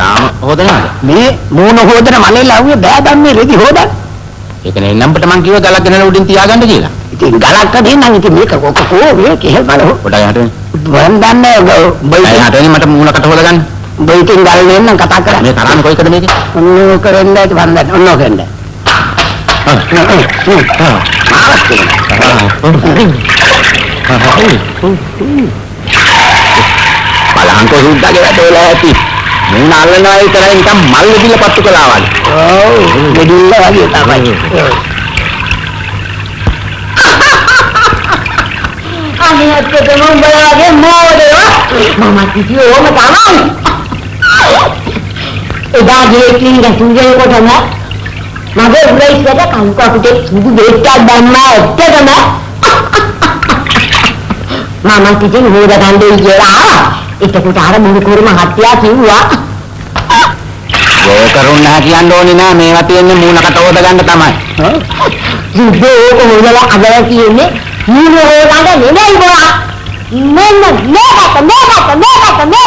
තාම හොදනවද? මේ මූණ හොදන මලේ ලව්වේ බෑදන්නේ රෙදි හොදන්න. ඒකනේ එන්නම්පට මං කිව්වා ගලක් ගෙනලා උඩින් තියාගන්න කියලා. ඉතින් ගලක් දෙන්නම් ඉතින් මේක කොකෝ මේ කෙහෙල් බල පොඩ්ඩක් එහාට එන්න. මම දන්නේ බයි එහාට එන්න මට මූණකට හොදගන්න. බයි ඉතින් ගල් නෙන්න කතා කරා. මේ තරන්නේ කොයිකද මේකේ? ඔන්නෝ කරන්න ඇති වන්දන ඔන්නෝ කරන්න. බලහන්කෝ සුද්දාගේ වැඩවල ඇති. මූණ අල්ලනවා විතරයි නිකන් මල් විදිල පත්තු කළා වගේ. ඔව් දෙඩිල්ල වගේ තමයි. අනේ ඇත්තටම උඹලාගේ මෝඩයෝ මම කිව්වේ ඕම තමයි. එදා ගිහින් රසුගේ කොටම මගේ උරයිසට කංකු අපිට සුදු දෙට්ටක් දැම්මා ඇත්තටම මම කිසිම හොද ගන්නේ කියලා ආවා. එතකොට අර මුරුකුරු මහත්තයා කිව්වා ඒ කරුණ නැහැ කියන්න ඕනේ නෑ මේවා තියෙන්නේ මූණකට හොදගන්න තමයි. සුදු ඕක හොදලා අදලා කියන්නේ මූණ හොදන්න නෙමෙයි බා. මෙන්න මේකට මේකට මේකට මේකට මේකට හොදන්නේ කියලා.